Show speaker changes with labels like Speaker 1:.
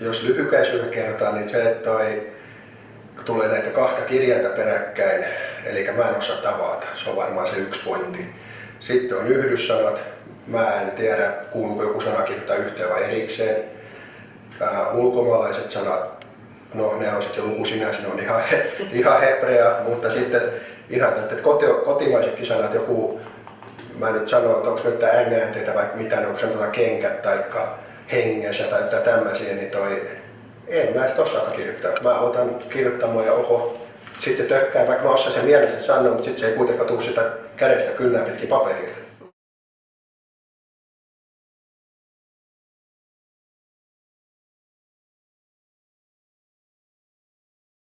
Speaker 1: jos lyhykäisyydellä kerrotaan, niin se, että toi, tulee näitä kahta kirjainta peräkkäin, eli mä en osaa tavata, se on varmaan se yksi pointti. Sitten on yhdyssanat, mä en tiedä kuuluuko joku sana kirjoittaa yhteen vai erikseen. Uh, ulkomaalaiset sanat, no ne on sitten luku sinänsä, ne on ihan, ihan hebrea, mutta sitten ihan että koti, kotimaisetkin sanat, joku, mä en nyt sano, että onko nyt äänteitä vai mitä, onko se kenkät tai hengessä tai tämmöisiä, niin toi, en mä osaa kirjoittaa. Mä otan kirjoittamaan ja oho, sitten se tökkää, vaikka mä osaan sen mielessä sanoa, mutta sitten se ei kuitenkaan tule sitä kädestä kynnää pitkin paperille.